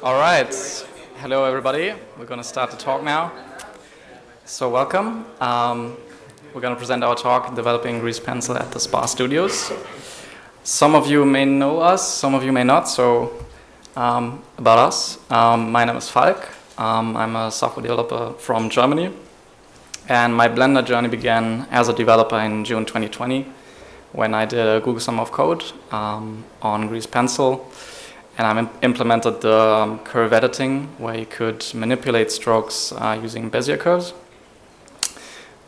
All right. Hello, everybody. We're going to start the talk now. So welcome. Um, we're going to present our talk, Developing Grease Pencil at the SPA Studios. Some of you may know us, some of you may not. So um, about us, um, my name is Falk. Um, I'm a software developer from Germany. And my Blender journey began as a developer in June 2020 when I did a Google Summer of Code um, on Grease Pencil and I Im implemented the um, curve editing where you could manipulate strokes uh, using Bezier curves.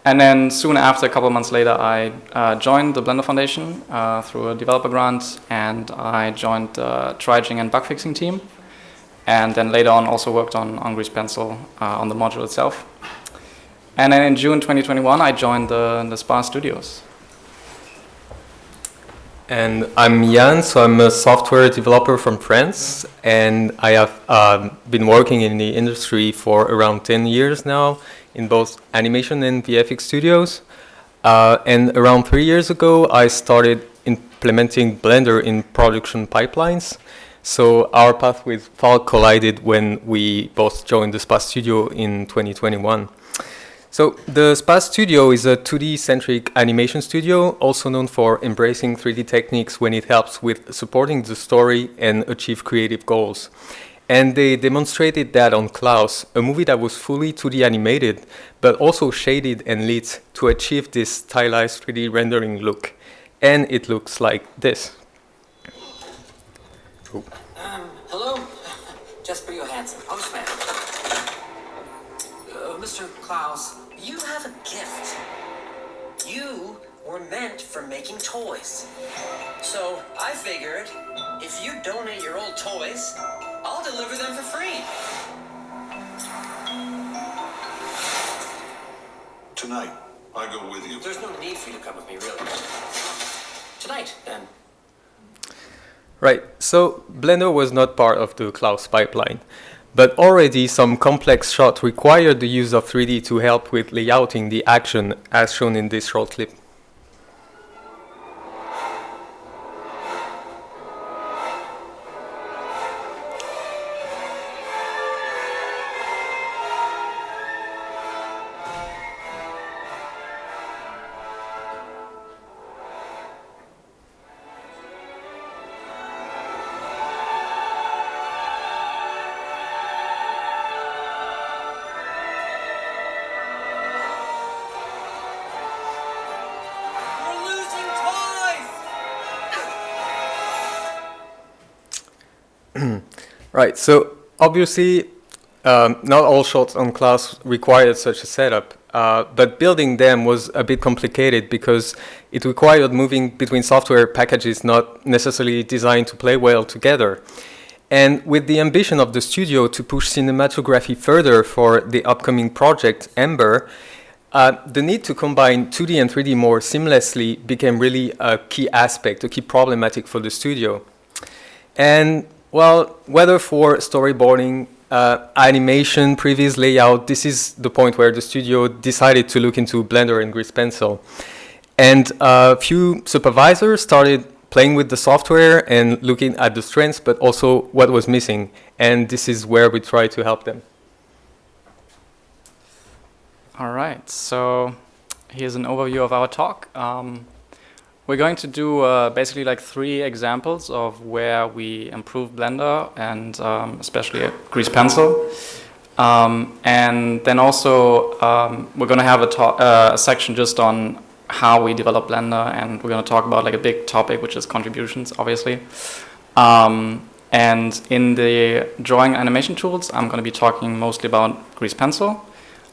And then soon after, a couple months later, I uh, joined the Blender Foundation uh, through a developer grant, and I joined the triaging and bug fixing team. And then later on, also worked on, on Grease Pencil uh, on the module itself. And then in June 2021, I joined the, the SPA Studios. And I'm Jan, so I'm a software developer from France, and I have um, been working in the industry for around 10 years now in both animation and VFX studios. Uh, and around three years ago, I started implementing Blender in production pipelines. So our path with Falk collided when we both joined the SPA studio in 2021. So the SPA Studio is a 2D-centric animation studio, also known for embracing 3D techniques when it helps with supporting the story and achieve creative goals. And they demonstrated that on Klaus, a movie that was fully 2D animated, but also shaded and lit to achieve this stylized 3D rendering look. And it looks like this. Um, hello? Jesper Johansson, postman. Uh, Mr. Klaus, meant for making toys. So I figured if you donate your old toys, I'll deliver them for free. Tonight, I go with you. There's no need for you to come with me, really. Tonight, then. Right, so Blender was not part of the Klaus pipeline. But already some complex shots required the use of 3D to help with layouting the action as shown in this short clip. Right, so obviously um, not all shots on Klaus required such a setup, uh, but building them was a bit complicated because it required moving between software packages not necessarily designed to play well together. And with the ambition of the studio to push cinematography further for the upcoming project, Ember, uh, the need to combine 2D and 3D more seamlessly became really a key aspect, a key problematic for the studio. And well, whether for storyboarding, uh, animation, previs layout, this is the point where the studio decided to look into Blender and Grease Pencil. And a few supervisors started playing with the software and looking at the strengths, but also what was missing. And this is where we try to help them. All right, so here's an overview of our talk. Um, we're going to do uh, basically like three examples of where we improve Blender and um, especially Grease Pencil. Um, and then also um, we're going to have a, uh, a section just on how we develop Blender and we're going to talk about like a big topic which is contributions obviously. Um, and in the drawing animation tools I'm going to be talking mostly about Grease Pencil.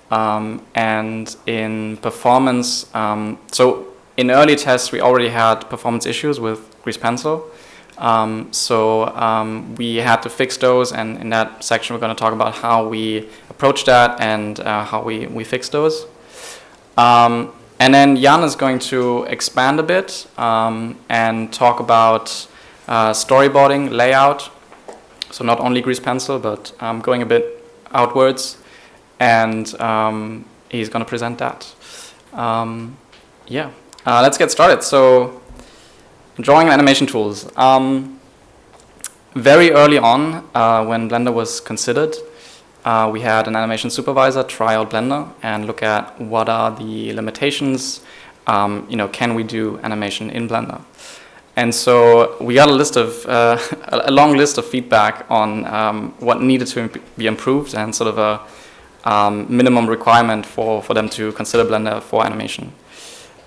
Um, and in performance, um, so in early tests, we already had performance issues with Grease Pencil. Um, so um, we had to fix those, and in that section, we're going to talk about how we approach that and uh, how we, we fix those. Um, and then Jan is going to expand a bit um, and talk about uh, storyboarding, layout. So not only Grease Pencil, but um, going a bit outwards. And um, he's going to present that. yeah. Uh, let's get started. So, drawing and animation tools. Um, very early on, uh, when Blender was considered, uh, we had an animation supervisor try out Blender and look at what are the limitations. Um, you know, can we do animation in Blender? And so we got a list of uh, a long list of feedback on um, what needed to be improved and sort of a um, minimum requirement for, for them to consider Blender for animation.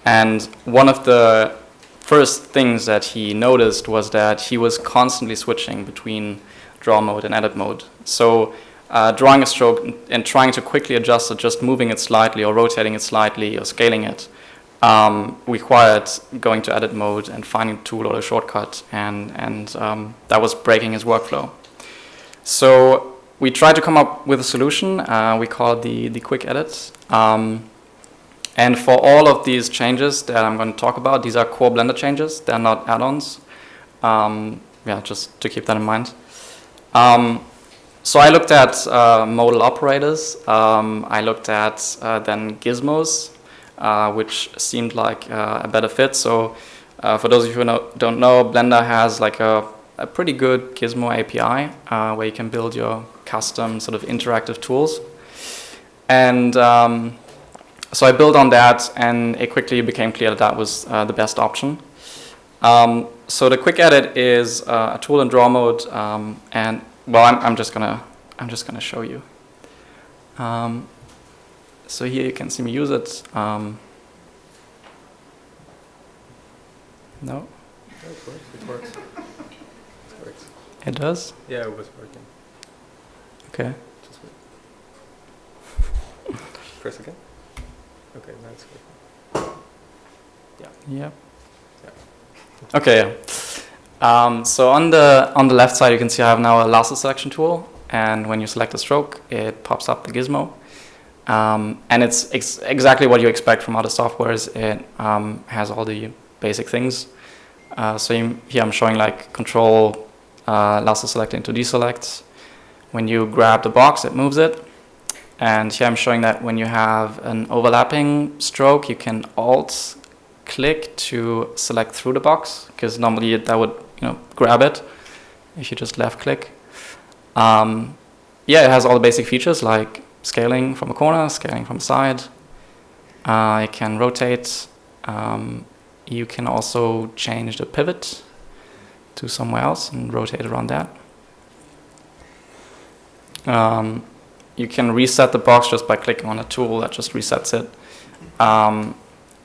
And one of the first things that he noticed was that he was constantly switching between draw mode and edit mode. So uh, drawing a stroke and trying to quickly adjust it, just moving it slightly or rotating it slightly or scaling it, um, required going to edit mode and finding a tool or a shortcut, and, and um, that was breaking his workflow. So we tried to come up with a solution. Uh, we call it the, the quick edit. Um, and for all of these changes that I'm going to talk about, these are core Blender changes. They're not add-ons. Um, yeah, just to keep that in mind. Um, so I looked at uh, modal operators. Um, I looked at uh, then gizmos, uh, which seemed like uh, a better fit. So uh, for those of you who know, don't know, Blender has like a, a pretty good gizmo API uh, where you can build your custom sort of interactive tools. And um, so I built on that, and it quickly became clear that that was uh, the best option. Um, so the quick edit is uh, a tool in draw mode, um, and well, I'm, I'm, just gonna I'm just gonna show you. Um, so here you can see me use it. Um, no. It works. It works. It works. It does. Yeah, it was working. Okay. Just wait. Press again. Okay, now it's working. Yep. Okay. Yeah. Um, so on the on the left side, you can see I have now a lasso selection tool, and when you select a stroke, it pops up the gizmo, um, and it's ex exactly what you expect from other softwares. It um, has all the basic things. Uh, so you, here I'm showing like control uh, lasso select into deselect. When you grab the box, it moves it. And here I'm showing that when you have an overlapping stroke, you can alt click to select through the box, because normally that would you know grab it if you just left click. Um, yeah, it has all the basic features like scaling from a corner, scaling from a side. Uh, it can rotate. Um, you can also change the pivot to somewhere else and rotate around that. Um, you can reset the box just by clicking on a tool that just resets it. Um,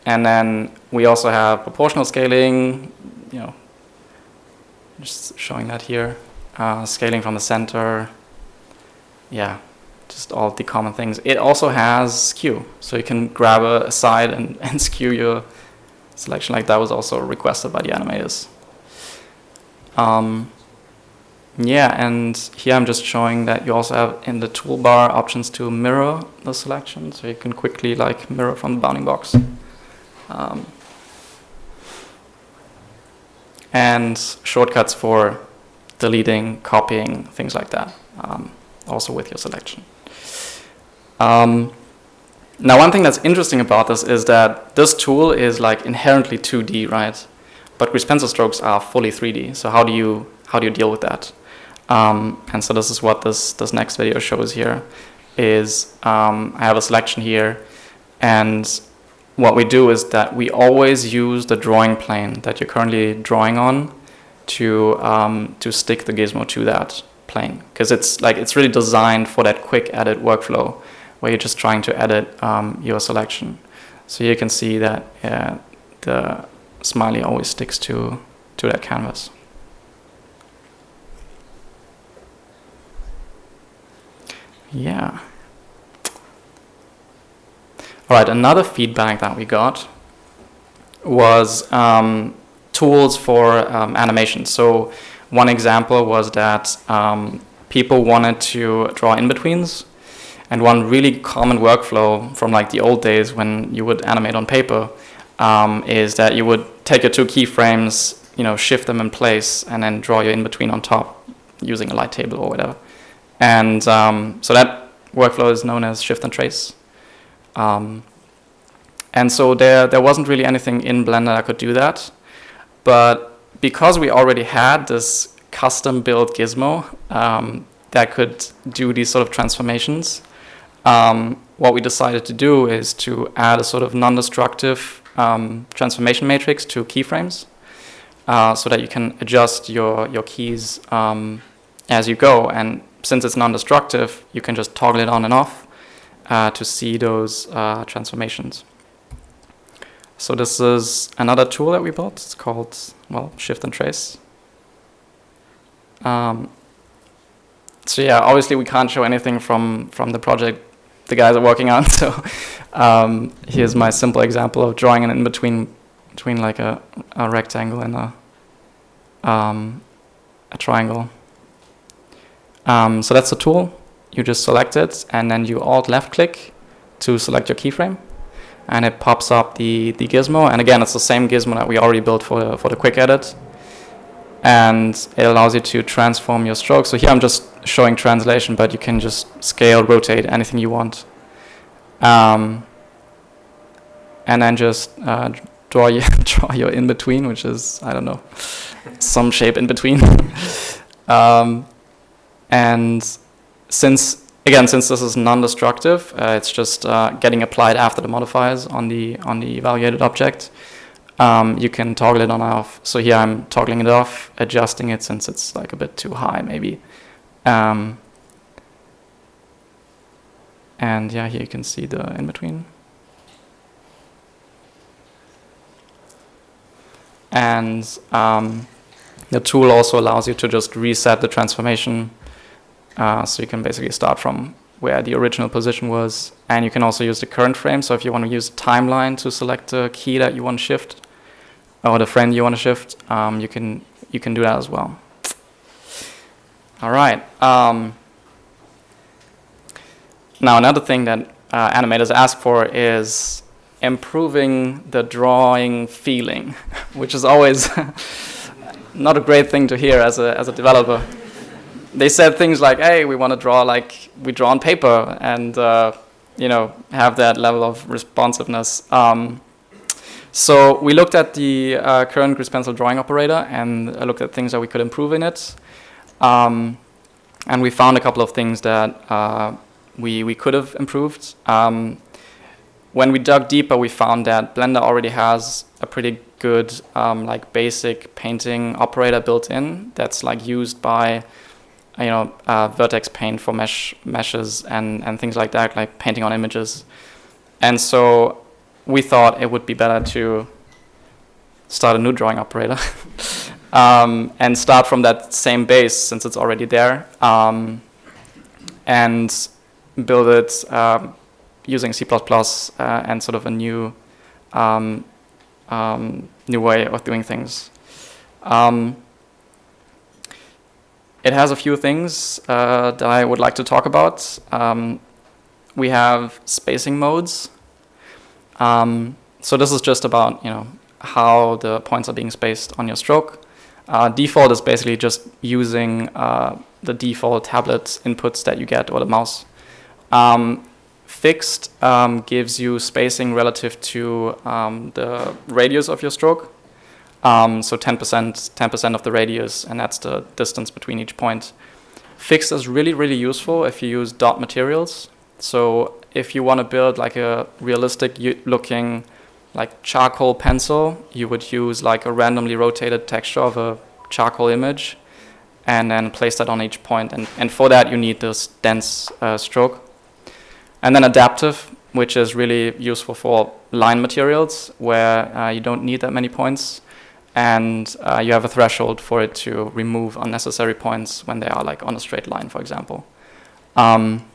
and then we also have proportional scaling, you know, just showing that here. Uh, scaling from the center. Yeah, just all the common things. It also has skew, so you can grab a, a side and, and skew your selection like that was also requested by the animators. Um, yeah, and here I'm just showing that you also have in the toolbar options to mirror the selection, so you can quickly like mirror from the bounding box. Um, and shortcuts for deleting, copying, things like that, um, also with your selection. Um, now, one thing that's interesting about this is that this tool is like inherently 2D, right? But pencil strokes are fully 3D. So how do you how do you deal with that? Um, and so this is what this this next video shows here. Is um, I have a selection here, and what we do is that we always use the drawing plane that you're currently drawing on to um, to stick the gizmo to that plane because it's like it's really designed for that quick edit workflow where you're just trying to edit um, your selection. So you can see that uh, the smiley always sticks to, to that canvas. Yeah. All right, another feedback that we got was um, tools for um, animation. So one example was that um, people wanted to draw in-betweens and one really common workflow from like the old days when you would animate on paper um, is that you would take your two keyframes, you know, shift them in place, and then draw your in between on top using a light table or whatever. And um, so that workflow is known as shift and trace. Um, and so there, there wasn't really anything in Blender that could do that. But because we already had this custom built gizmo um, that could do these sort of transformations. Um, what we decided to do is to add a sort of non-destructive um, transformation matrix to keyframes uh, so that you can adjust your, your keys um, as you go. And since it's non-destructive, you can just toggle it on and off uh, to see those uh, transformations. So this is another tool that we built. It's called, well, Shift and Trace. Um, so yeah, obviously we can't show anything from, from the project the guys are working on. So um, here's my simple example of drawing an in-between between like a, a rectangle and a, um, a triangle. Um, so that's the tool. You just select it and then you alt left click to select your keyframe and it pops up the, the gizmo. And again, it's the same gizmo that we already built for the, for the quick edit. And it allows you to transform your stroke. So here I'm just showing translation, but you can just scale, rotate, anything you want. Um, and then just uh, draw your draw your in between, which is I don't know, some shape in between. um, and since again, since this is non-destructive, uh, it's just uh, getting applied after the modifiers on the on the evaluated object. Um, you can toggle it on and off. So here I'm toggling it off, adjusting it since it's like a bit too high maybe. Um, and yeah, here you can see the in between. And um, the tool also allows you to just reset the transformation uh, so you can basically start from where the original position was. And you can also use the current frame. So if you want to use timeline to select the key that you want to shift, or the frame you want to shift, um, you can you can do that as well. All right. Um, now another thing that uh, animators ask for is improving the drawing feeling, which is always not a great thing to hear as a as a developer they said things like, "Hey, we want to draw like we draw on paper, and uh, you know have that level of responsiveness." Um, so we looked at the uh, current grease pencil drawing operator and looked at things that we could improve in it, um, and we found a couple of things that uh, we we could have improved. Um, when we dug deeper, we found that Blender already has a pretty good um, like basic painting operator built in that's like used by you know, uh, vertex paint for mesh meshes and, and things like that, like painting on images. And so we thought it would be better to start a new drawing operator um, and start from that same base since it's already there um, and build it um, using C++ uh, and sort of a new um, um, new way of doing things. Um, it has a few things uh, that I would like to talk about. Um, we have spacing modes. Um, so this is just about you know how the points are being spaced on your stroke. Uh, default is basically just using uh, the default tablet inputs that you get or the mouse. Um, fixed um, gives you spacing relative to um, the radius of your stroke. Um, so 10%, 10% of the radius, and that's the distance between each point. Fixed is really, really useful if you use dot materials. So if you want to build like a realistic looking like charcoal pencil, you would use like a randomly rotated texture of a charcoal image and then place that on each point. And, and for that, you need this dense uh, stroke. And then adaptive, which is really useful for line materials where uh, you don't need that many points and uh, you have a threshold for it to remove unnecessary points when they are like on a straight line, for example. Um,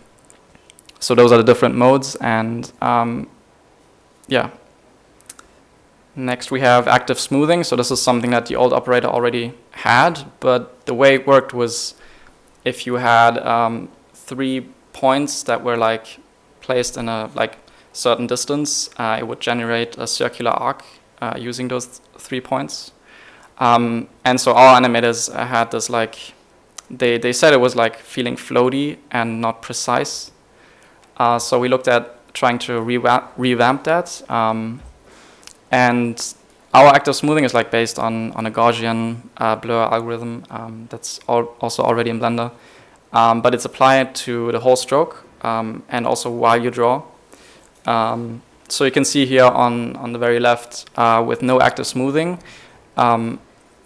so those are the different modes, and um, yeah. Next we have active smoothing. So this is something that the old operator already had, but the way it worked was if you had um, three points that were like placed in a like certain distance, uh, it would generate a circular arc uh, using those three points. Um, and so our animators had this like, they, they said it was like feeling floaty and not precise. Uh, so we looked at trying to revamp, revamp that. Um, and our active smoothing is like based on, on a Gaussian uh, blur algorithm um, that's al also already in Blender. Um, but it's applied to the whole stroke um, and also while you draw. Um, so you can see here on, on the very left uh, with no active smoothing, um,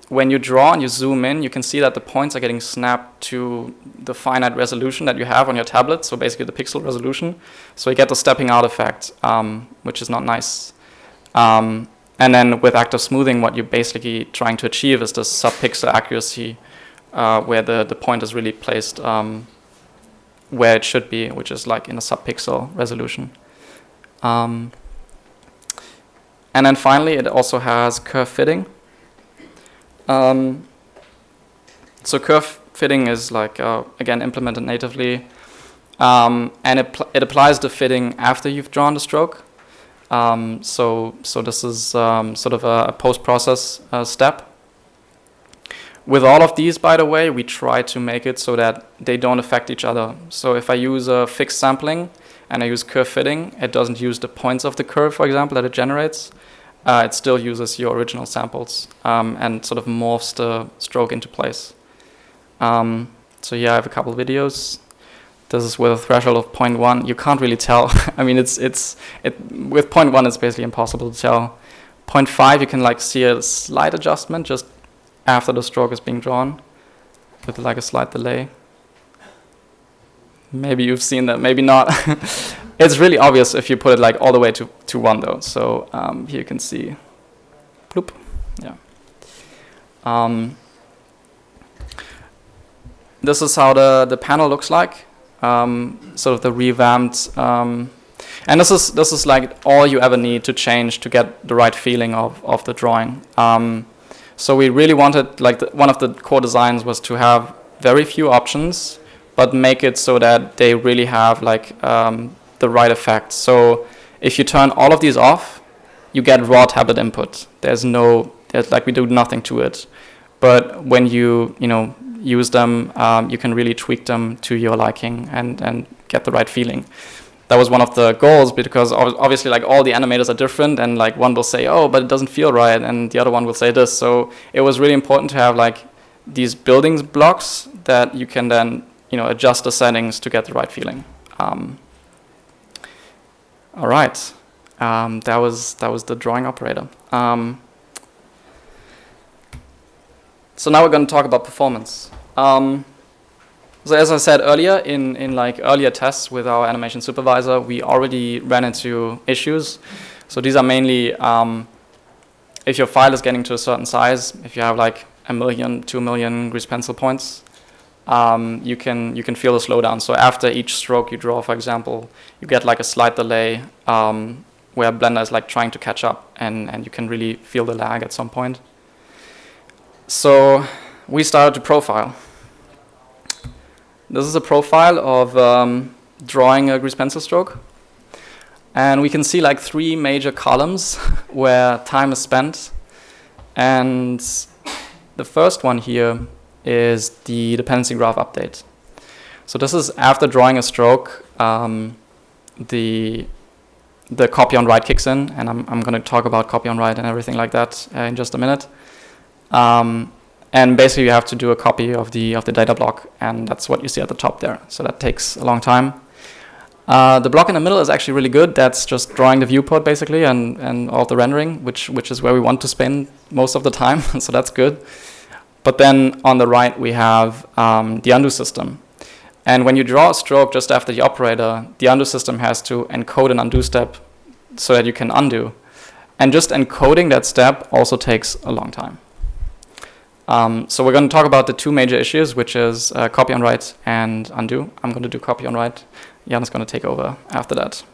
when you draw and you zoom in, you can see that the points are getting snapped to the finite resolution that you have on your tablet, so basically the pixel resolution. So you get the stepping out effect, um, which is not nice. Um, and then with active smoothing, what you're basically trying to achieve is this sub-pixel accuracy, uh, where the, the point is really placed um, where it should be, which is like in a sub-pixel resolution. Um, and then finally, it also has curve fitting. Um, so curve fitting is like, uh, again, implemented natively. Um, and it, it applies the fitting after you've drawn the stroke. Um, so, so this is um, sort of a, a post-process uh, step. With all of these, by the way, we try to make it so that they don't affect each other. So if I use a fixed sampling and I use curve fitting, it doesn't use the points of the curve, for example, that it generates uh, it still uses your original samples um, and sort of morphs the stroke into place. Um, so here I have a couple videos. This is with a threshold of 0.1. You can't really tell. I mean, it's it's it with 0.1 it's basically impossible to tell. 0.5 you can like see a slight adjustment just after the stroke is being drawn with like a slight delay. Maybe you've seen that, maybe not. it's really obvious if you put it like all the way to, to one though. So um, here you can see, bloop, yeah. Um, this is how the, the panel looks like, um, sort of the revamped, um, and this is, this is like all you ever need to change to get the right feeling of, of the drawing. Um, so we really wanted, like the, one of the core designs was to have very few options, but make it so that they really have like um, the right effect. So if you turn all of these off, you get raw tablet input. There's no, there's like we do nothing to it. But when you, you know, use them, um, you can really tweak them to your liking and, and get the right feeling. That was one of the goals because obviously like all the animators are different and like one will say, oh, but it doesn't feel right. And the other one will say this. So it was really important to have like these buildings blocks that you can then, you know, adjust the settings to get the right feeling. Um, all right, um, that was that was the drawing operator. Um, so now we're going to talk about performance. Um, so as I said earlier, in in like earlier tests with our animation supervisor, we already ran into issues. So these are mainly um, if your file is getting to a certain size, if you have like a million, two million grease pencil points, um, you can you can feel the slowdown. So after each stroke you draw, for example, you get like a slight delay um, where Blender is like trying to catch up, and and you can really feel the lag at some point. So we started to profile. This is a profile of um, drawing a grease pencil stroke. And we can see like three major columns where time is spent. And the first one here is the dependency graph update. So this is after drawing a stroke, um, the the copy on write kicks in, and I'm, I'm going to talk about copy on write and everything like that uh, in just a minute. Um, and basically, you have to do a copy of the of the data block, and that's what you see at the top there. So that takes a long time. Uh, the block in the middle is actually really good. That's just drawing the viewport basically, and and all the rendering, which which is where we want to spend most of the time. so that's good. But then on the right, we have um, the undo system. And when you draw a stroke just after the operator, the undo system has to encode an undo step so that you can undo. And just encoding that step also takes a long time. Um, so we're going to talk about the two major issues, which is uh, copy on write and undo. I'm going to do copy on write. Jan is going to take over after that.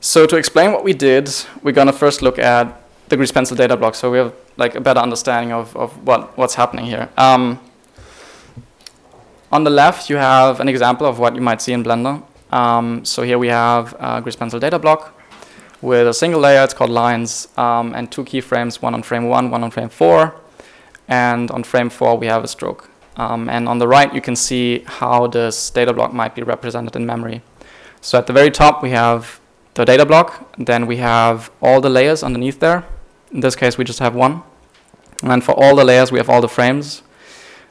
So to explain what we did, we're going to first look at the grease pencil data block so we have like a better understanding of, of what, what's happening here. Um, on the left, you have an example of what you might see in Blender. Um, so here we have a grease pencil data block with a single layer, it's called lines, um, and two keyframes, one on frame one, one on frame four. And on frame four, we have a stroke. Um, and on the right, you can see how this data block might be represented in memory. So at the very top, we have the data block. Then we have all the layers underneath there. In this case, we just have one. And then for all the layers, we have all the frames.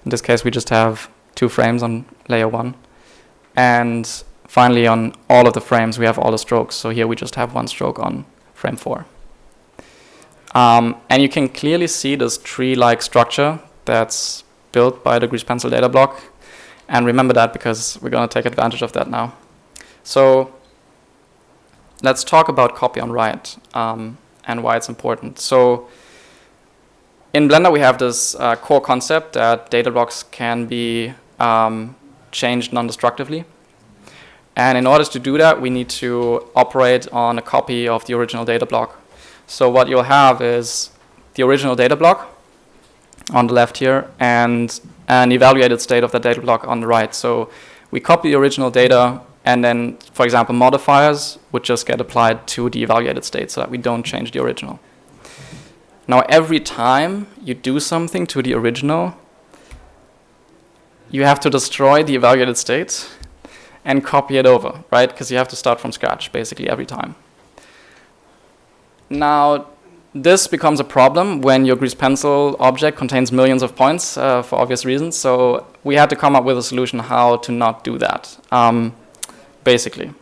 In this case, we just have two frames on layer one. And finally, on all of the frames, we have all the strokes. So here we just have one stroke on frame four. Um, and you can clearly see this tree-like structure that's built by the grease pencil data block. And remember that because we're going to take advantage of that now. So let's talk about copy on write um, and why it's important. So in Blender, we have this uh, core concept that data blocks can be um, changed non-destructively. And in order to do that, we need to operate on a copy of the original data block. So what you'll have is the original data block on the left here and an evaluated state of the data block on the right. So we copy the original data and then, for example, modifiers would just get applied to the evaluated state so that we don't change the original. Now, every time you do something to the original, you have to destroy the evaluated state and copy it over, right? Because you have to start from scratch basically every time. Now, this becomes a problem when your grease pencil object contains millions of points uh, for obvious reasons. So we had to come up with a solution how to not do that, um, basically.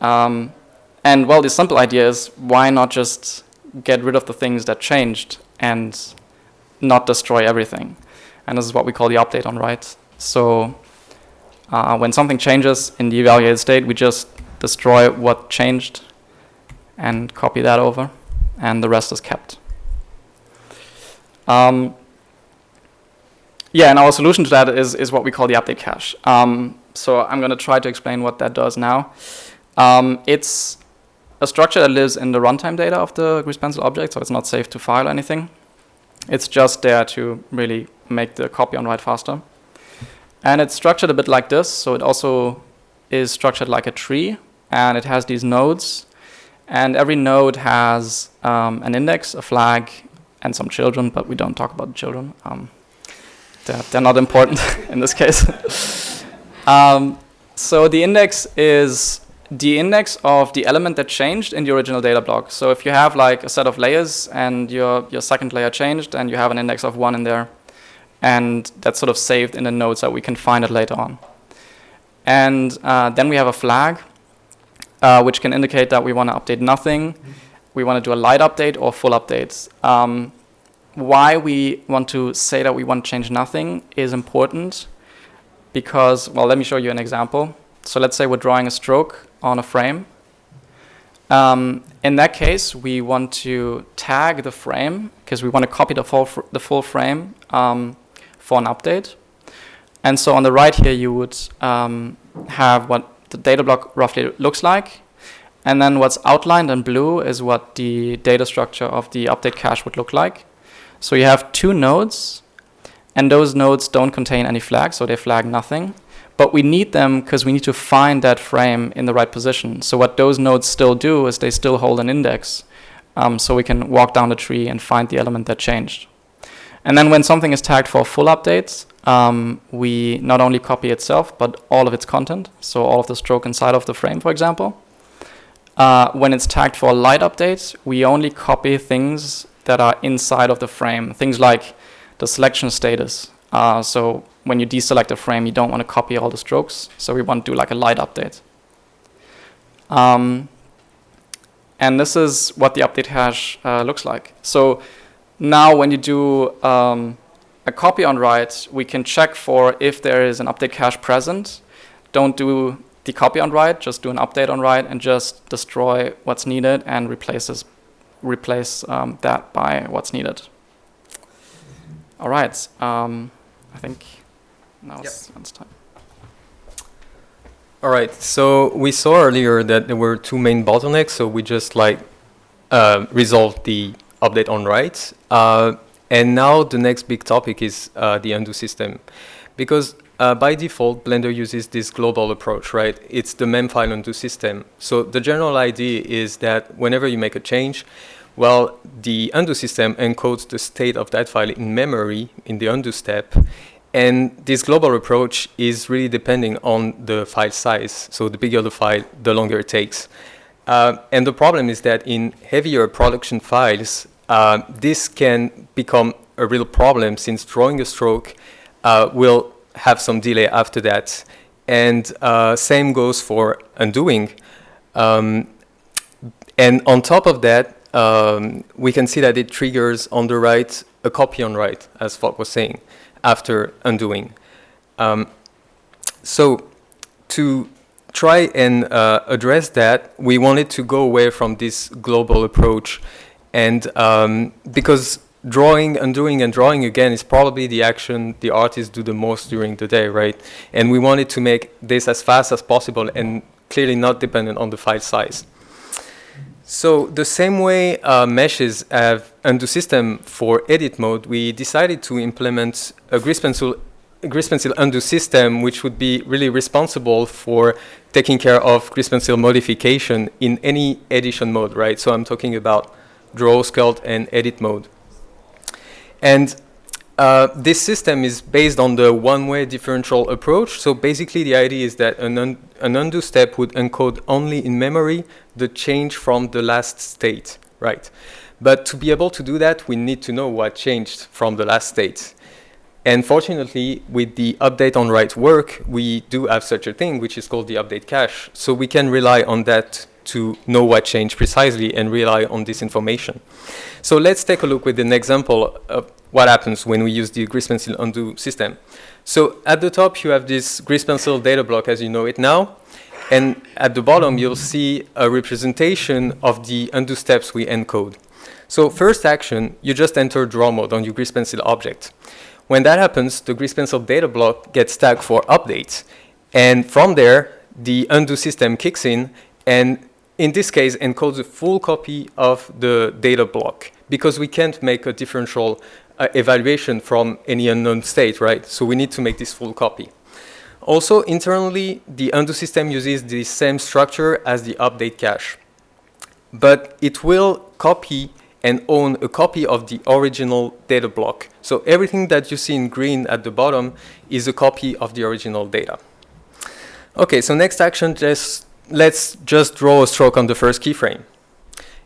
Um, and well, the simple idea is why not just get rid of the things that changed and not destroy everything. And this is what we call the update on write. So uh, when something changes in the evaluated state, we just destroy what changed and copy that over, and the rest is kept. Um, yeah, and our solution to that is, is what we call the update cache. Um, so I'm going to try to explain what that does now. Um, it's a structure that lives in the runtime data of the grease pencil object, so it's not safe to file anything. It's just there to really make the copy on write faster. And it's structured a bit like this, so it also is structured like a tree, and it has these nodes, and every node has um, an index, a flag, and some children, but we don't talk about the children. Um, they're, they're, not important in this case. um, so the index is the index of the element that changed in the original data block. So if you have like a set of layers and your, your second layer changed and you have an index of one in there, and that's sort of saved in the node so we can find it later on. And uh, then we have a flag, uh, which can indicate that we want to update nothing, we want to do a light update or full updates. Um, why we want to say that we want to change nothing is important because, well, let me show you an example. So let's say we're drawing a stroke on a frame. Um, in that case, we want to tag the frame because we want to copy the full, the full frame um, for an update. And so on the right here, you would um, have what the data block roughly looks like. And then what's outlined in blue is what the data structure of the update cache would look like. So you have two nodes, and those nodes don't contain any flags, so they flag nothing. But we need them because we need to find that frame in the right position. So what those nodes still do is they still hold an index. Um, so we can walk down the tree and find the element that changed. And then when something is tagged for full updates, um, we not only copy itself, but all of its content. So all of the stroke inside of the frame, for example. Uh, when it's tagged for light updates, we only copy things that are inside of the frame. Things like the selection status. Uh, so when you deselect a frame, you don't want to copy all the strokes. So we want to do like a light update. Um, and this is what the update cache uh, looks like. So now when you do um, a copy on write, we can check for if there is an update cache present. Don't do the copy on write, just do an update on write and just destroy what's needed and replaces, replace um, that by what's needed. All right, um, I think now yep. it's time. All right, so we saw earlier that there were two main bottlenecks, so we just like uh, resolved the update on write. Uh, and now the next big topic is uh, the undo system. Because uh, by default, Blender uses this global approach, right? It's the memfile undo system. So the general idea is that whenever you make a change, well, the undo system encodes the state of that file in memory in the undo step. And this global approach is really depending on the file size. So the bigger the file, the longer it takes. Uh, and the problem is that in heavier production files, uh, this can become a real problem since drawing a stroke uh, will have some delay after that. And uh, same goes for undoing. Um, and on top of that, um, we can see that it triggers on the right a copy on write, as Falk was saying, after undoing. Um, so to try and uh, address that, we wanted to go away from this global approach. And um, because drawing, undoing, and drawing again is probably the action the artists do the most during the day, right? And we wanted to make this as fast as possible and clearly not dependent on the file size. So the same way uh, meshes have undo system for edit mode, we decided to implement a grease pencil, grease pencil undo system which would be really responsible for taking care of grease pencil modification in any edition mode, right? So I'm talking about draw, sculpt, and edit mode. And uh, this system is based on the one-way differential approach. So basically the idea is that an, un an undo step would encode only in memory the change from the last state, right? But to be able to do that, we need to know what changed from the last state. And fortunately, with the update on write work, we do have such a thing, which is called the update cache. So we can rely on that to know what changed precisely and rely on this information. So let's take a look with an example of what happens when we use the grease pencil undo system. So at the top, you have this grease pencil data block as you know it now. And at the bottom, you'll see a representation of the undo steps we encode. So first action, you just enter draw mode on your grease pencil object. When that happens, the grease pencil data block gets tagged for updates. And from there, the undo system kicks in and in this case encodes a full copy of the data block because we can't make a differential uh, evaluation from any unknown state, right? So we need to make this full copy. Also, internally, the undo system uses the same structure as the update cache. But it will copy and own a copy of the original data block. So everything that you see in green at the bottom is a copy of the original data. Okay, so next action, just, let's just draw a stroke on the first keyframe.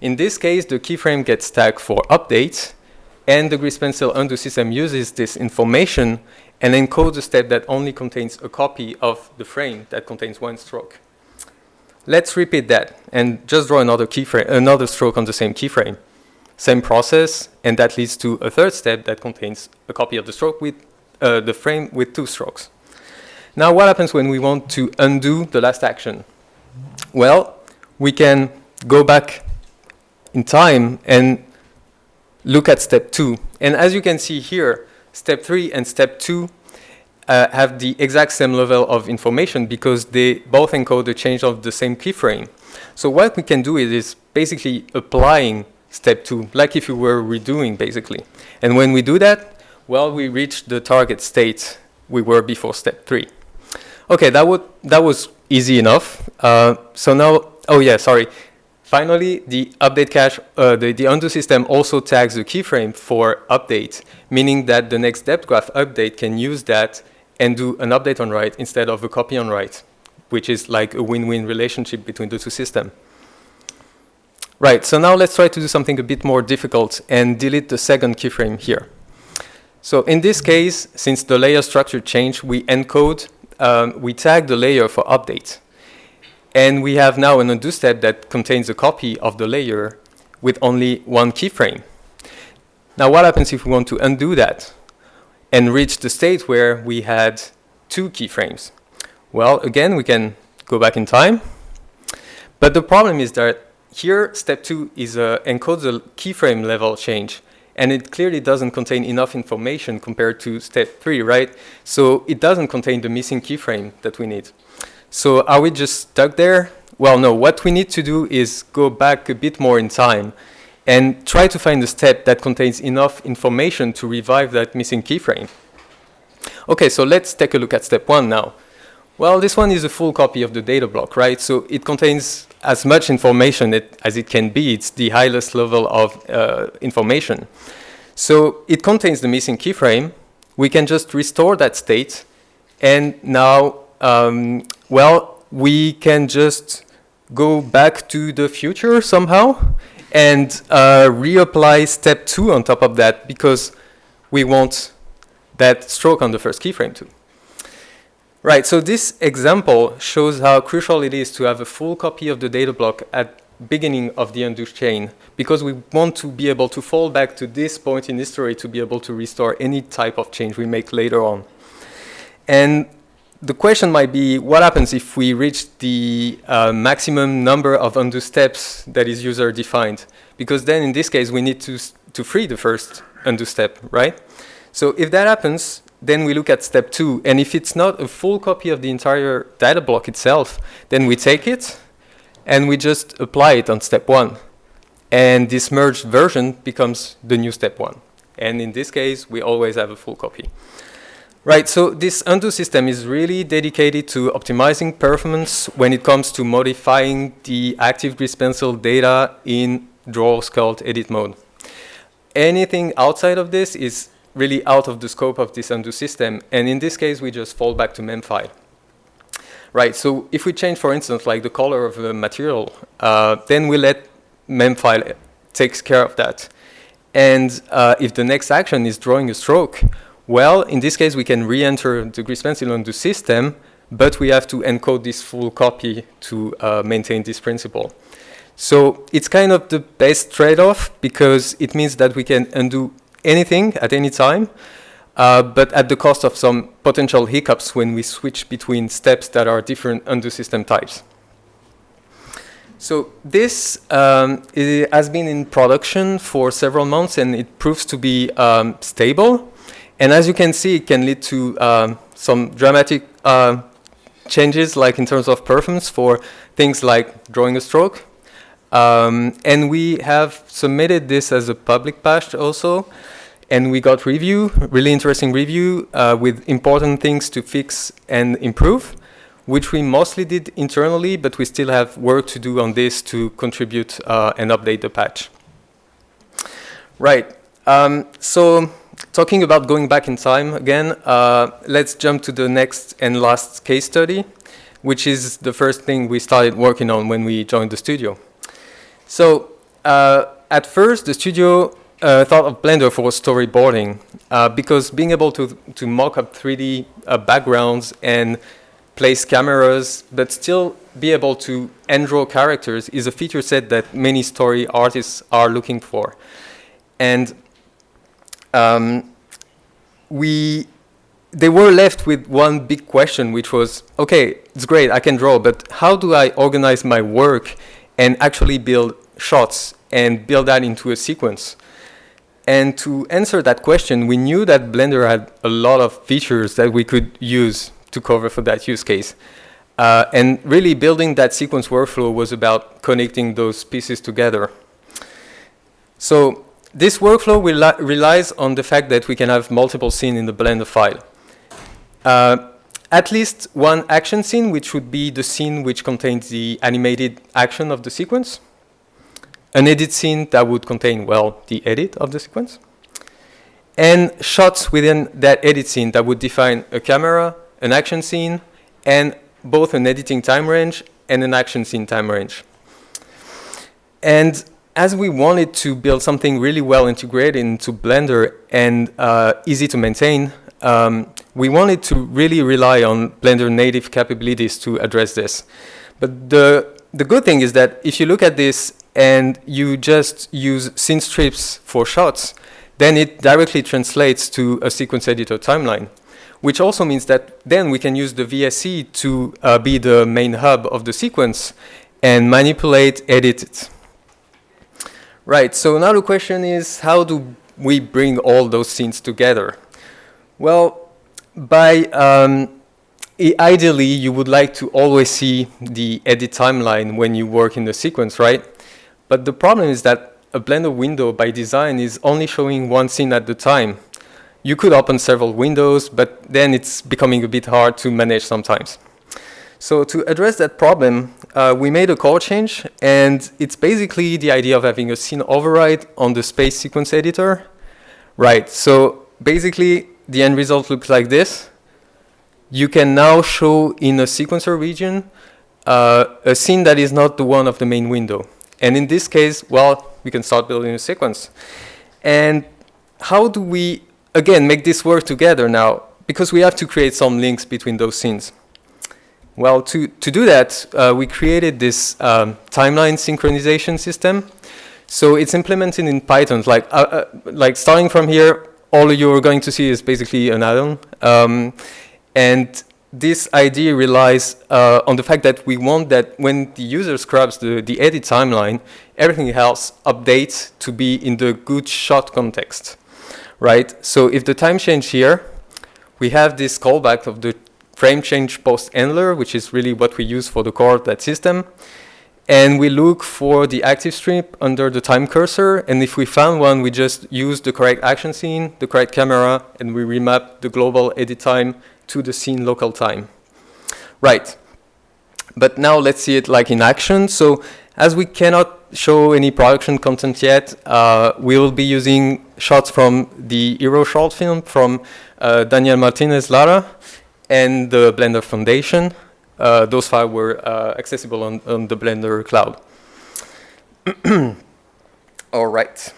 In this case, the keyframe gets tagged for update, and the grease pencil undo system uses this information and encodes a step that only contains a copy of the frame that contains one stroke. Let's repeat that and just draw another keyframe, another stroke on the same keyframe. Same process, and that leads to a third step that contains a copy of the stroke with uh, the frame with two strokes. Now, what happens when we want to undo the last action? Well, we can go back in time and look at step two. And as you can see here, step three and step two uh, have the exact same level of information because they both encode the change of the same keyframe. So what we can do is, is basically applying step two, like if you were redoing basically. And when we do that, well, we reach the target state we were before step three. Okay, that, would, that was easy enough. Uh, so now, oh yeah, sorry. Finally, the update cache, uh, the, the undo system also tags the keyframe for update, meaning that the next depsgraph update can use that and do an update on write instead of a copy on write, which is like a win-win relationship between the two systems. Right, so now let's try to do something a bit more difficult and delete the second keyframe here. So in this case, since the layer structure changed, we encode, um, we tag the layer for update. And we have now an undo step that contains a copy of the layer with only one keyframe. Now what happens if we want to undo that and reach the state where we had two keyframes? Well, again, we can go back in time. But the problem is that here, step two is uh, encodes a keyframe level change, and it clearly doesn't contain enough information compared to step three, right? So it doesn't contain the missing keyframe that we need. So are we just stuck there? Well, no, what we need to do is go back a bit more in time and try to find a step that contains enough information to revive that missing keyframe. Okay, so let's take a look at step one now. Well, this one is a full copy of the data block, right? So it contains as much information it, as it can be. It's the highest level of uh, information. So it contains the missing keyframe. We can just restore that state. And now, um, well, we can just go back to the future somehow and uh, reapply step two on top of that because we want that stroke on the first keyframe too. Right, so this example shows how crucial it is to have a full copy of the data block at beginning of the undo chain because we want to be able to fall back to this point in history to be able to restore any type of change we make later on. And the question might be, what happens if we reach the uh, maximum number of undo steps that is user defined? Because then in this case, we need to, to free the first undo step, right? So if that happens, then we look at step two. And if it's not a full copy of the entire data block itself, then we take it and we just apply it on step one. And this merged version becomes the new step one. And in this case, we always have a full copy. Right, so this undo system is really dedicated to optimizing performance when it comes to modifying the active grease pencil data in draw sculpt edit mode. Anything outside of this is really out of the scope of this undo system, and in this case, we just fall back to memfile. Right, so if we change, for instance, like the color of the material, uh, then we let memfile takes care of that. And uh, if the next action is drawing a stroke, well, in this case, we can re-enter the grease pencil the system, but we have to encode this full copy to uh, maintain this principle. So it's kind of the best trade-off because it means that we can undo anything at any time, uh, but at the cost of some potential hiccups when we switch between steps that are different undo system types. So this um, has been in production for several months and it proves to be um, stable. And as you can see, it can lead to um, some dramatic uh, changes, like in terms of performance for things like drawing a stroke. Um, and we have submitted this as a public patch also. And we got review, really interesting review uh, with important things to fix and improve, which we mostly did internally, but we still have work to do on this to contribute uh, and update the patch. Right, um, so talking about going back in time again, uh, let's jump to the next and last case study, which is the first thing we started working on when we joined the studio. So uh, at first, the studio uh, thought of Blender for storyboarding uh, because being able to, to mock up 3D uh, backgrounds and place cameras, but still be able to draw characters is a feature set that many story artists are looking for. And um, we they were left with one big question, which was, okay, it's great, I can draw, but how do I organize my work and actually build shots and build that into a sequence? And to answer that question, we knew that Blender had a lot of features that we could use to cover for that use case. Uh, and really building that sequence workflow was about connecting those pieces together. So this workflow relies on the fact that we can have multiple scenes in the Blender file. Uh, at least one action scene, which would be the scene which contains the animated action of the sequence. An edit scene that would contain, well, the edit of the sequence. And shots within that edit scene that would define a camera, an action scene, and both an editing time range and an action scene time range. And as we wanted to build something really well integrated into Blender and uh, easy to maintain, um, we wanted to really rely on Blender native capabilities to address this. But the, the good thing is that if you look at this and you just use scene strips for shots, then it directly translates to a sequence editor timeline, which also means that then we can use the VSE to uh, be the main hub of the sequence and manipulate, edit it. Right, so now the question is how do we bring all those scenes together? Well, by um, ideally you would like to always see the edit timeline when you work in the sequence, right? But the problem is that a Blender window by design is only showing one scene at the time. You could open several windows, but then it's becoming a bit hard to manage sometimes. So to address that problem, uh, we made a core change, and it's basically the idea of having a scene override on the space sequence editor. Right, so basically the end result looks like this. You can now show in a sequencer region uh, a scene that is not the one of the main window. And in this case, well, we can start building a sequence. And how do we, again, make this work together now? Because we have to create some links between those scenes. Well, to, to do that, uh, we created this um, timeline synchronization system. So it's implemented in Python. Like, uh, uh, like starting from here, all you're going to see is basically an add-on. Um, and this idea relies uh, on the fact that we want that when the user scrubs the, the edit timeline, everything else updates to be in the good shot context, right? So if the time change here, we have this callback of the frame change post handler, which is really what we use for the core of that system. And we look for the active strip under the time cursor. And if we found one, we just use the correct action scene, the correct camera, and we remap the global edit time to the scene local time. Right. But now let's see it like in action. So as we cannot show any production content yet, uh, we will be using shots from the Hero short film from uh, Daniel Martinez Lara and the Blender Foundation. Uh, those files were uh, accessible on, on the Blender cloud. All right.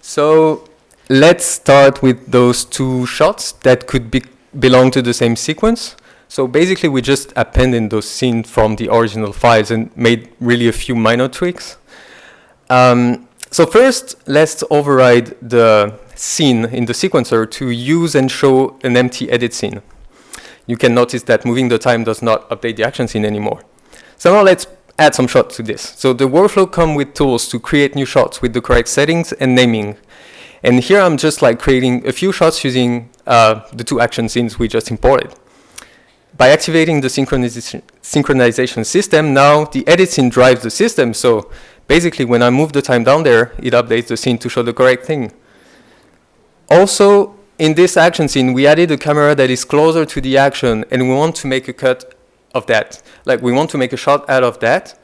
So let's start with those two shots that could be belong to the same sequence. So basically, we just appended those scenes from the original files and made really a few minor tweaks. Um, so first, let's override the scene in the sequencer to use and show an empty edit scene. You can notice that moving the time does not update the action scene anymore. So now let's add some shots to this. So the workflow comes with tools to create new shots with the correct settings and naming. And here I'm just like creating a few shots using uh, the two action scenes we just imported. By activating the synchronization, synchronization system, now the edit scene drives the system. So basically, when I move the time down there, it updates the scene to show the correct thing. Also, in this action scene, we added a camera that is closer to the action, and we want to make a cut of that. Like, we want to make a shot out of that.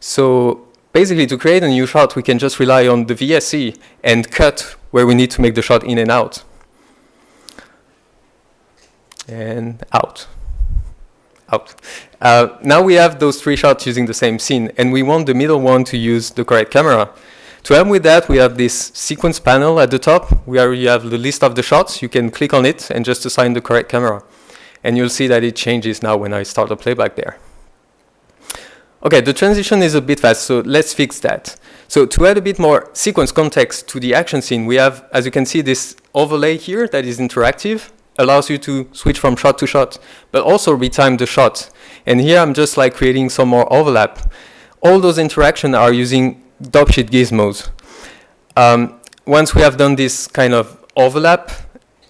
So basically, to create a new shot, we can just rely on the VSE and cut where we need to make the shot in and out and out. Out. Uh, now we have those three shots using the same scene, and we want the middle one to use the correct camera. To help with that, we have this sequence panel at the top, where you have the list of the shots. You can click on it and just assign the correct camera. And you'll see that it changes now when I start the playback there. Okay, the transition is a bit fast, so let's fix that. So to add a bit more sequence context to the action scene, we have, as you can see, this overlay here that is interactive allows you to switch from shot to shot, but also retime the shot. And here I'm just like creating some more overlap. All those interactions are using dopesheet gizmos. Um, once we have done this kind of overlap,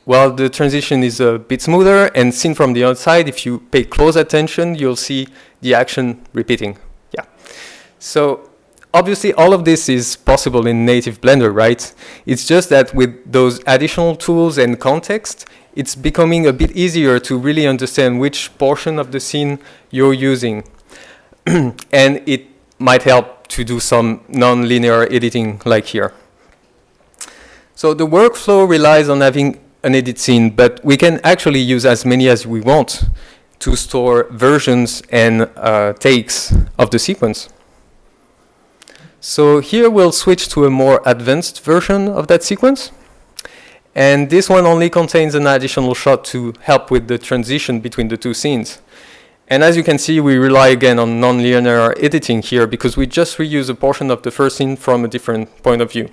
well, the transition is a bit smoother and seen from the outside, if you pay close attention, you'll see the action repeating. Yeah. So obviously all of this is possible in native Blender, right? It's just that with those additional tools and context, it's becoming a bit easier to really understand which portion of the scene you're using. and it might help to do some non-linear editing like here. So the workflow relies on having an edit scene, but we can actually use as many as we want to store versions and uh, takes of the sequence. So here we'll switch to a more advanced version of that sequence. And this one only contains an additional shot to help with the transition between the two scenes. And as you can see, we rely again on nonlinear editing here because we just reuse a portion of the first scene from a different point of view.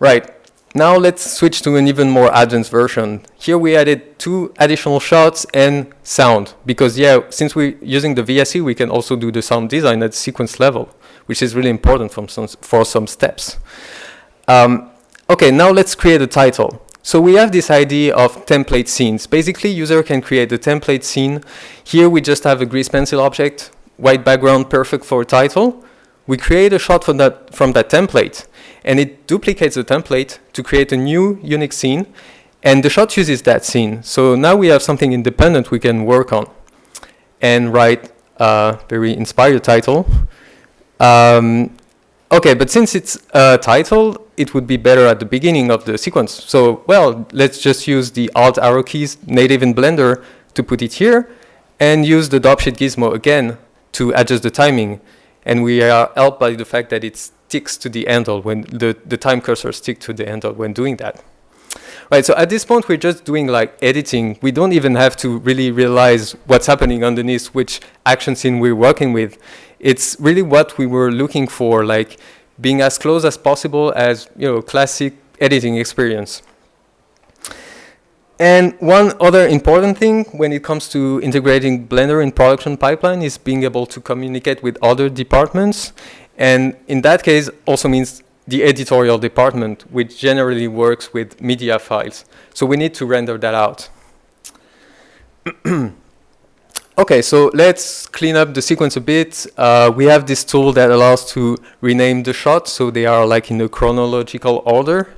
Right, now let's switch to an even more advanced version. Here we added two additional shots and sound because yeah, since we're using the VSE, we can also do the sound design at sequence level, which is really important some, for some steps. Um, Okay, now let's create a title. So we have this idea of template scenes. Basically, user can create a template scene. Here we just have a grease pencil object, white background, perfect for a title. We create a shot from that, from that template, and it duplicates the template to create a new unique scene, and the shot uses that scene. So now we have something independent we can work on and write a very inspired title. Um, okay, but since it's a title, it would be better at the beginning of the sequence. So, well, let's just use the Alt arrow keys native in Blender to put it here. and use the dopesheet gizmo again to adjust the timing. And we are helped by the fact that it sticks to the handle when the, the time cursor sticks to the handle when doing that. Right, so at this point, we're just doing like editing. We don't even have to really realize what's happening underneath, which action scene we're working with. It's really what we were looking for, like being as close as possible as, you know, classic editing experience. And one other important thing when it comes to integrating Blender in production pipeline is being able to communicate with other departments. And in that case, also means the editorial department, which generally works with media files. So we need to render that out. okay, so let's clean up the sequence a bit. Uh, we have this tool that allows to rename the shots, so they are like in a chronological order.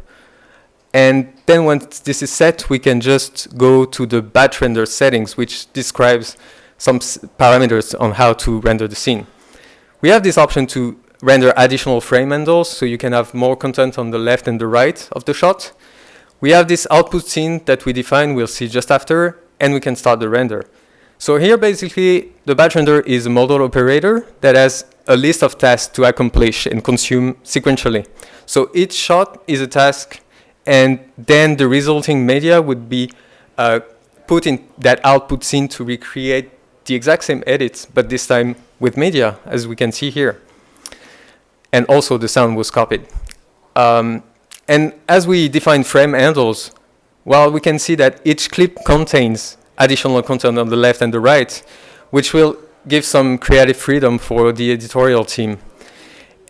And then once this is set, we can just go to the batch render settings, which describes some parameters on how to render the scene. We have this option to render additional frame handles, so you can have more content on the left and the right of the shot. We have this output scene that we define, we'll see just after, and we can start the render. So here basically the batch render is a model operator that has a list of tasks to accomplish and consume sequentially. So each shot is a task and then the resulting media would be uh, put in that output scene to recreate the exact same edits, but this time with media, as we can see here. And also the sound was copied. Um, and as we define frame handles, well, we can see that each clip contains additional content on the left and the right, which will give some creative freedom for the editorial team.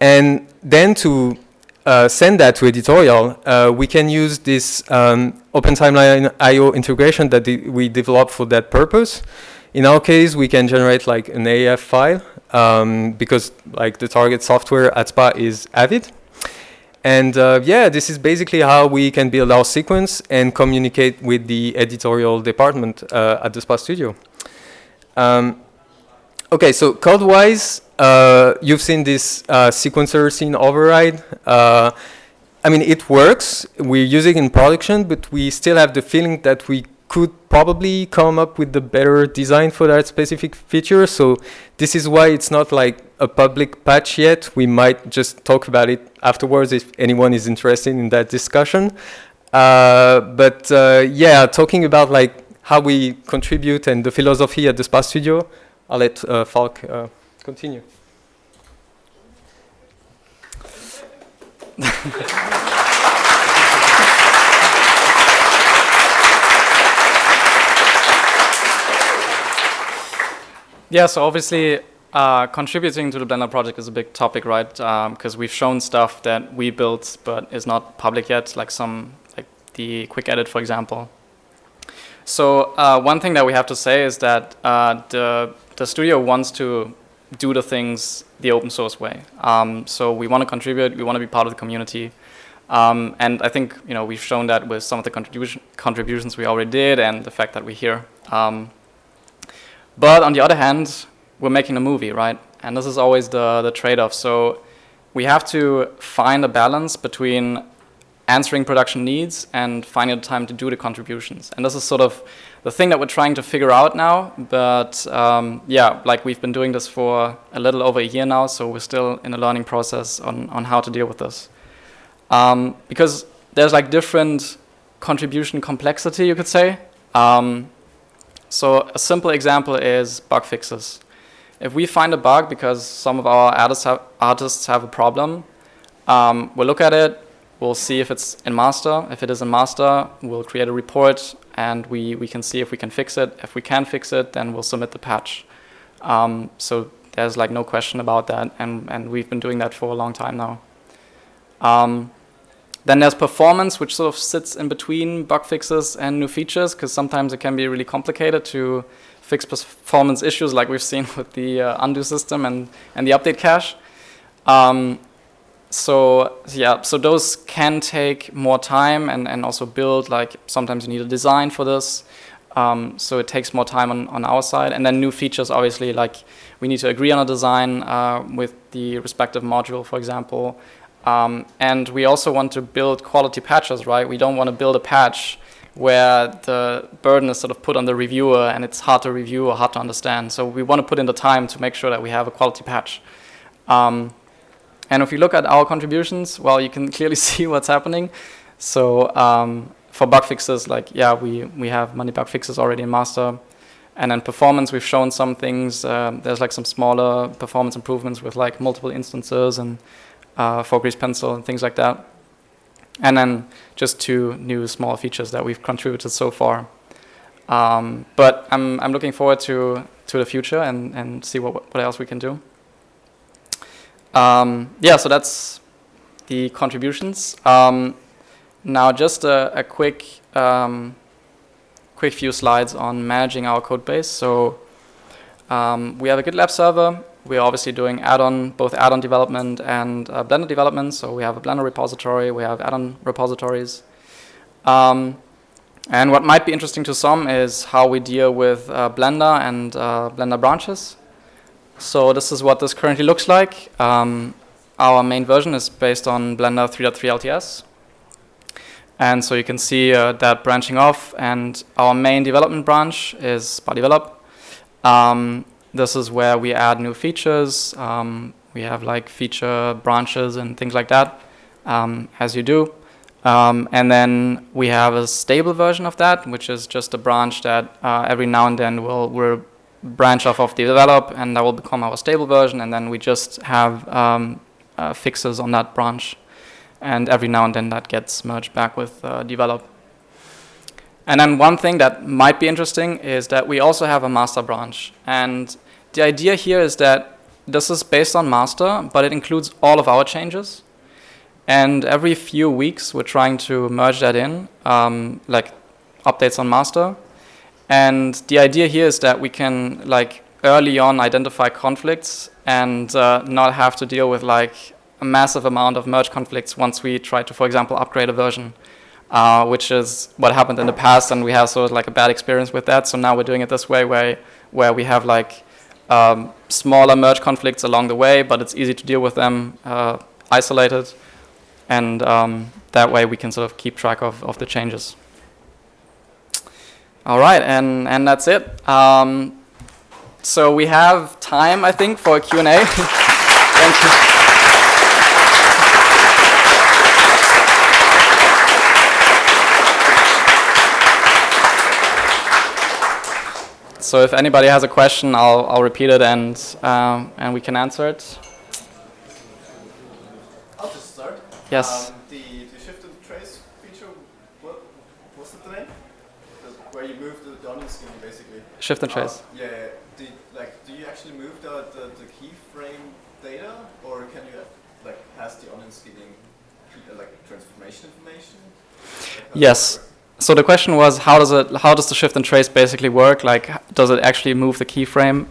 And then to uh, send that to editorial, uh, we can use this um, OpenTimeline I.O. integration that we developed for that purpose. In our case, we can generate like an AAF file um, because like the target software at SPA is Avid. And uh, yeah, this is basically how we can build our sequence and communicate with the editorial department uh, at the SPA studio. Um, okay, so code-wise, uh, you've seen this uh, sequencer scene override. Uh, I mean, it works. We're using it in production, but we still have the feeling that we could probably come up with the better design for that specific feature. So this is why it's not like a public patch yet. We might just talk about it afterwards if anyone is interested in that discussion. Uh, but uh, yeah, talking about like how we contribute and the philosophy at the SPA Studio, I'll let uh, Falk continue. yeah, so obviously uh, contributing to the Blender project is a big topic, right? Because um, we've shown stuff that we built but is not public yet, like some, like the quick edit, for example. So uh, one thing that we have to say is that uh, the the studio wants to do the things the open source way. Um, so we want to contribute, we want to be part of the community. Um, and I think you know we've shown that with some of the contribution contributions we already did and the fact that we're here. Um, but on the other hand, we're making a movie, right? And this is always the, the trade-off. So we have to find a balance between answering production needs and finding the time to do the contributions. And this is sort of the thing that we're trying to figure out now. But um, yeah, like we've been doing this for a little over a year now, so we're still in a learning process on, on how to deal with this. Um, because there's like different contribution complexity, you could say. Um, so a simple example is bug fixes. If we find a bug because some of our artists have, artists have a problem, um, we'll look at it, we'll see if it's in master. If it is in master, we'll create a report and we, we can see if we can fix it. If we can fix it, then we'll submit the patch. Um, so there's like no question about that and, and we've been doing that for a long time now. Um, then there's performance, which sort of sits in between bug fixes and new features, because sometimes it can be really complicated to fix performance issues like we've seen with the uh, undo system and, and the update cache. Um, so yeah, so those can take more time and, and also build, like sometimes you need a design for this. Um, so it takes more time on, on our side. And then new features, obviously, like we need to agree on a design uh, with the respective module, for example. Um, and we also want to build quality patches, right? We don't want to build a patch where the burden is sort of put on the reviewer and it's hard to review or hard to understand. So we want to put in the time to make sure that we have a quality patch. Um, and if you look at our contributions, well, you can clearly see what's happening. So um, for bug fixes, like, yeah, we, we have many bug fixes already in master. And then performance, we've shown some things. Um, there's like some smaller performance improvements with like multiple instances and uh, for Grease Pencil and things like that. And then just two new small features that we've contributed so far. Um, but I'm, I'm looking forward to, to the future and, and see what, what else we can do. Um, yeah, so that's the contributions. Um, now just a, a quick, um, quick few slides on managing our code base. So um, we have a GitLab server we're obviously doing add-on, both add-on development and uh, Blender development. So we have a Blender repository, we have add-on repositories. Um, and what might be interesting to some is how we deal with uh, Blender and uh, Blender branches. So this is what this currently looks like. Um, our main version is based on Blender 3.3 LTS. And so you can see uh, that branching off, and our main development branch is BudDevelop. Um, this is where we add new features. Um, we have like feature branches and things like that, um, as you do. Um, and then we have a stable version of that, which is just a branch that uh, every now and then will will branch off of the develop, and that will become our stable version. And then we just have um, uh, fixes on that branch, and every now and then that gets merged back with uh, develop. And then one thing that might be interesting is that we also have a master branch. And the idea here is that this is based on master, but it includes all of our changes. And every few weeks, we're trying to merge that in, um, like updates on master. And the idea here is that we can, like, early on identify conflicts and uh, not have to deal with, like, a massive amount of merge conflicts once we try to, for example, upgrade a version uh, which is what happened in the past, and we have sort of like a bad experience with that. So now we're doing it this way, where where we have like um, smaller merge conflicts along the way, but it's easy to deal with them uh, isolated, and um, that way we can sort of keep track of, of the changes. All right, and and that's it. Um, so we have time, I think, for a Q&A. Thank you. So if anybody has a question, I'll, I'll repeat it and, um, and we can answer it. I'll just start. Yes. Um, the, the shift and trace feature, what was the name? The, where you move the, the onion skin basically. Shift and trace. Uh, yeah, do, like, do you actually move the, the, the keyframe data or can you like pass the onion skinning like transformation information? Like, yes. So the question was, how does it, how does the shift and trace basically work? Like, does it actually move the keyframe?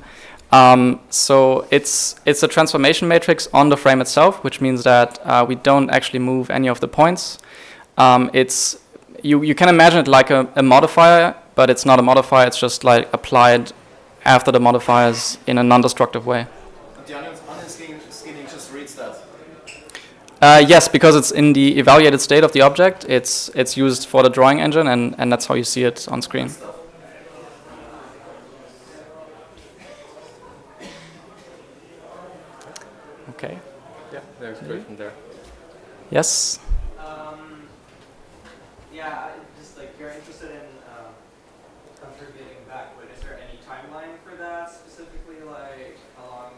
Um, so it's it's a transformation matrix on the frame itself, which means that uh, we don't actually move any of the points. Um, it's you you can imagine it like a, a modifier, but it's not a modifier. It's just like applied after the modifiers in a non-destructive way. Uh, yes, because it's in the evaluated state of the object, it's it's used for the drawing engine, and, and that's how you see it on screen. Okay. Yeah, there's a question there. Yes. Um, yeah, just like you're interested in um, contributing back, but is there any timeline for that specifically? Like how long?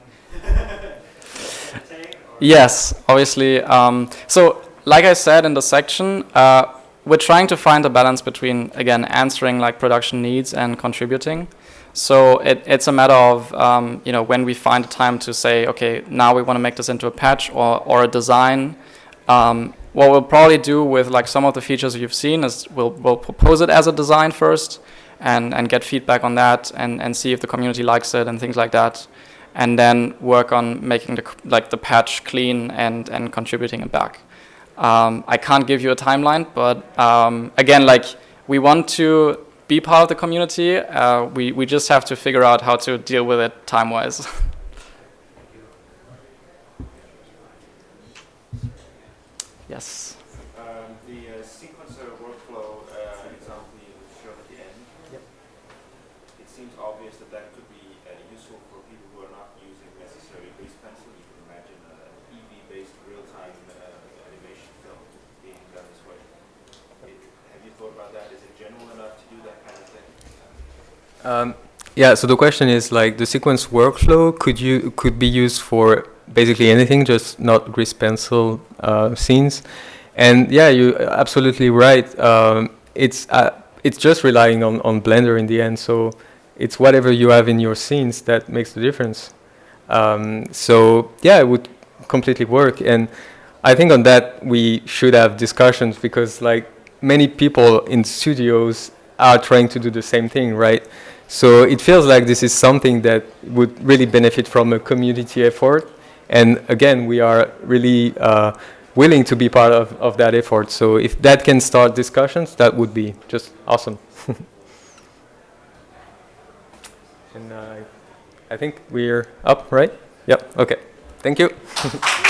Yes, obviously. Um, so, like I said in the section, uh, we're trying to find a balance between, again, answering like production needs and contributing. So it, it's a matter of, um, you know, when we find a time to say, okay, now we want to make this into a patch or, or a design. Um, what we'll probably do with like some of the features you've seen is we'll, we'll propose it as a design first and, and get feedback on that and, and see if the community likes it and things like that and then work on making the like the patch clean and and contributing it back. Um, I can't give you a timeline, but um, again, like we want to be part of the community. Uh, we we just have to figure out how to deal with it time wise. yes. Um, the uh, sequencer workflow uh, example you seems obvious that that could be uh, useful for people who are not using necessarily grease pencil. You can imagine an EEVEE-based real-time uh, animation film being done this way. It, have you thought about that? Is it general enough to do that kind of thing? Um, yeah, so the question is like the sequence workflow could you could be used for basically anything, just not grease pencil uh, scenes. And yeah, you're absolutely right. Um, it's uh, it's just relying on, on Blender in the end. So it's whatever you have in your scenes that makes the difference. Um, so yeah, it would completely work. And I think on that we should have discussions because like many people in studios are trying to do the same thing, right? So it feels like this is something that would really benefit from a community effort. And again, we are really uh, willing to be part of, of that effort. So if that can start discussions, that would be just awesome. and uh, I think we're up, right? Yep, okay. Thank you.